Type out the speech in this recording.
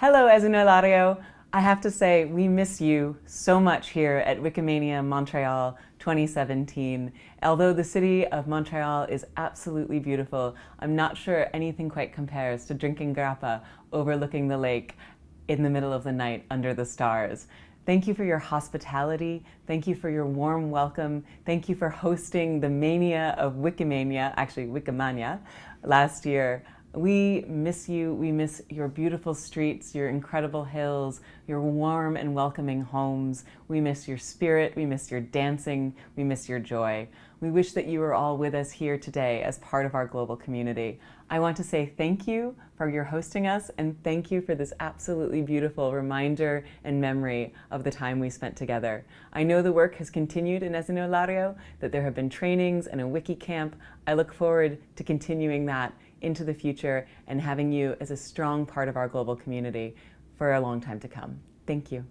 Hello, Esino Lario. I have to say, we miss you so much here at Wikimania Montreal 2017. Although the city of Montreal is absolutely beautiful, I'm not sure anything quite compares to drinking grappa overlooking the lake in the middle of the night under the stars. Thank you for your hospitality. Thank you for your warm welcome. Thank you for hosting the mania of Wikimania, actually Wikimania, last year. We miss you. We miss your beautiful streets, your incredible hills, your warm and welcoming homes. We miss your spirit. We miss your dancing. We miss your joy. We wish that you were all with us here today as part of our global community. I want to say thank you for your hosting us and thank you for this absolutely beautiful reminder and memory of the time we spent together. I know the work has continued in Esino Lario, that there have been trainings and a wiki camp. I look forward to continuing that into the future and having you as a strong part of our global community for a long time to come. Thank you.